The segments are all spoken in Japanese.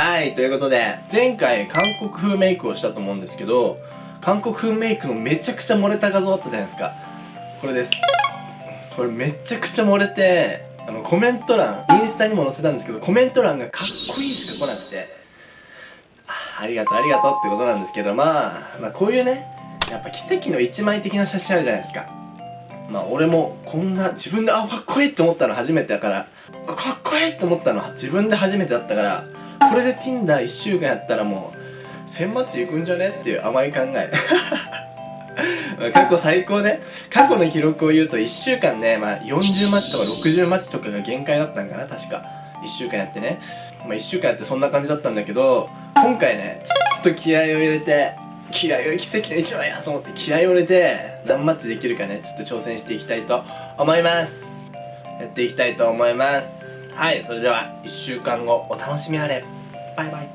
はいということで。前回韓国風メイクをしたと思うんですけど韓国風メイクのめちゃくちゃ漏れた画像あったじゃないですか。これです。これめちゃくちゃ漏れてあのコメント欄インスタにも載せたんですけどコメント欄がかっこいいしか来なくて。ありがとうありがとうってことなんですけどまあ、まあこういうねやっぱ奇跡の一枚的な写真あるじゃないですか。まあ俺もこんな自分であかっこいいって思ったの初めてだからかっこいいって思ったの自分で初めてだったからこれで Tinder1 週間やったらもう1000マッチいくんじゃねっていう甘い考え。過去最高ね。過去の記録を言うと1週間ね、まあ、40マッチとか60マッチとかが限界だったんかな確か。1週間やってね、まあ、1週間やってそんな感じだったんだけど今回ねちょっと気合を入れて気合を奇跡の一枚やと思って気合を入れて何マッチできるかねちょっと挑戦していきたいと思います。やっていきたいと思います。はいそれでは1週間後お楽しみあれバイバイ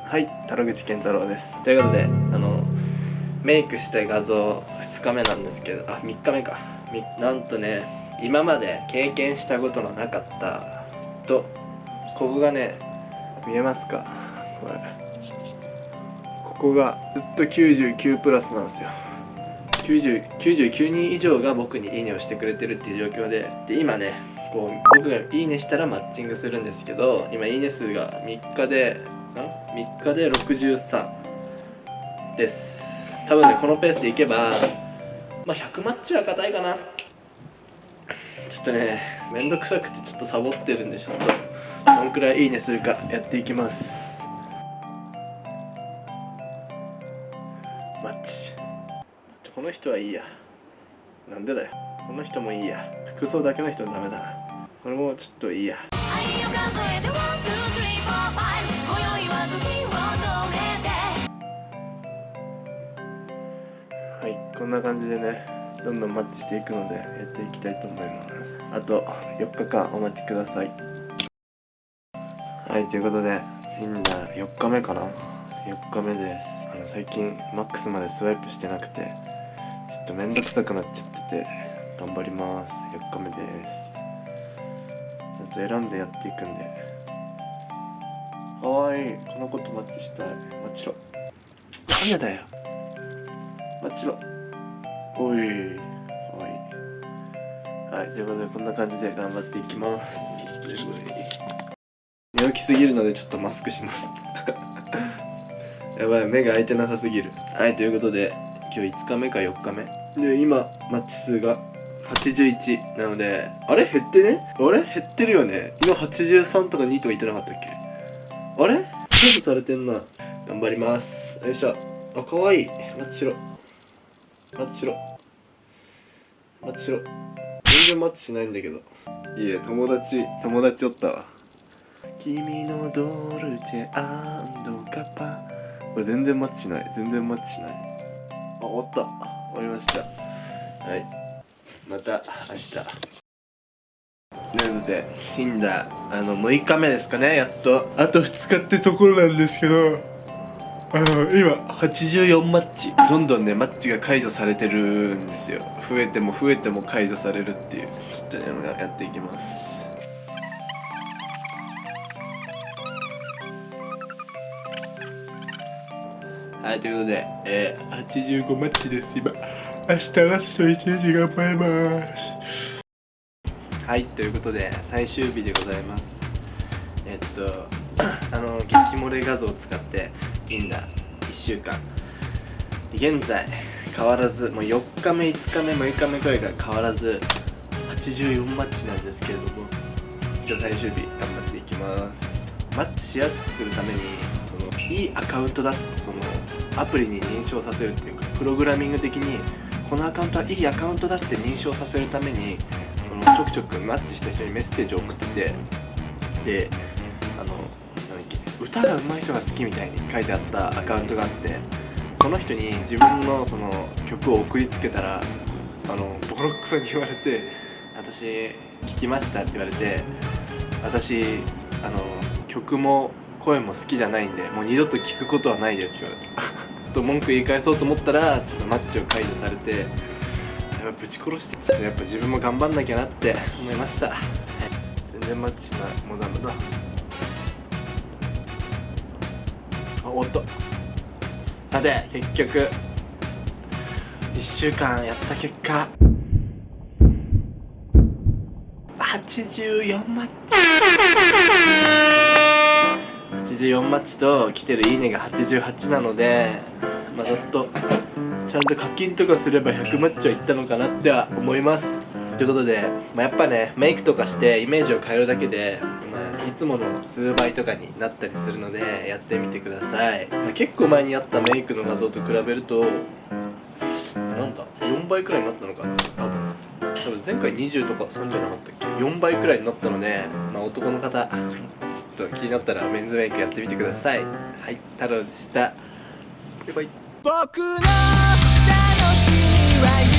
はい、タロ口健太郎です。ということで、あの、メイクした画像2日目なんですけど、あ、3日目か。なんとね、今まで経験したことのなかったとここがね見えますか？これここがずっと99プラスなんですよ99人以上が僕にいいねをしてくれてるっていう状況でで今ねこう僕がいいねしたらマッチングするんですけど今いいね数が3日でん？3日で63です。多分ねこのペースでいけばまあ100マッチは硬いかな。ちょっとねめんどくさくてちょっとサボってるんでちょっとどんくらいいいねするかやっていきます。この人はいいや。なんでだよ。この人もいいや。服装だけの人はダメだな。これもちょっといいや。はいこんな感じでねどんどんマッチしていくのでやっていきたいと思います。あと4日間お待ちください。はいということで Tinder4 日目かな？4日目です。あの最近マックスまでスワイプしてなくて。とめんどくさくなっちゃってて頑張ります。4日目です。ちょっと選んでやっていくんで。かわいい。この子とマッチしたい。マッチろ。なんでだよ。マッチろ。おい。はい、ということでこんな感じで頑張っていきます。寝起きすぎるのでちょっとマスクします。やばい。目が開いてなさすぎる。はい。ということで今日5日目か4日目。で今マッチ数が81なのであれ？減ってね？あれ？減ってるよね？今83とか2とか言ってなかったっけ？あれ？セーブされてんな。頑張ります。よいしょ。あ可愛いマッチしろ。マッチしろ。マッチしろ。全然マッチしないんだけど。いえ友達友達おったわ。君のドルチェガッパ。これ全然マッチしない。全然マッチしないあ終わった。終わりました。はい。また明日。ということで Tinder あの6日目ですかねやっと。あと2日ってところなんですけど。あの今84マッチ。どんどんねマッチが解除されてるんですよ。増えても増えても解除されるっていう。ちょっとねやっていきますはいということで、えー、85マッチです今。明日ラスト1日頑張ります。はいということで最終日でございます。えっと あの激漏れ画像を使っていいんだ1週間。現在変わらずもう4日目5日目6日目くらいから変わらず84マッチなんですけれども今日最終日頑張っていきます。マッチしやすくするためにいいアカウントだってそのアプリに認証させるっていうかプログラミング的にこのアカウントはいいアカウントだって認証させるためにそのちょくちょくマッチした人にメッセージを送っててであの歌が上手い人が好きみたいに書いてあったアカウントがあってその人に自分のその曲を送りつけたらあのボロクソに言われて「私聞きました」って言われて「私あの曲も声も好きじゃないんでもう二度と聞くことはないです」って言われて。と文句言い返そうと思ったらちょっとマッチを解除されてやぶち殺してちょっとやっぱ自分も頑張んなきゃなって思いました、はい、全然マッチしない。もうダメだ。あおっとさて結局。1週間やった結果。84マッチ84マッチと来てるいいねが88なのでまあちょっとちゃんと課金とかすれば100マッチはいったのかなっては思います。ということで、まあ、やっぱねメイクとかしてイメージを変えるだけで、まあ、いつもの数倍とかになったりするのでやってみてください、まあ、結構前にやったメイクの画像と比べるとなんだ4倍くらいになったのかな。多分多分前回20とか3じゃなかったっけ？4倍くらいになったので、まあ、男の方ちょっと気になったらメンズメイクやってみてください。はい太郎でした。バイバイ。僕の楽しみは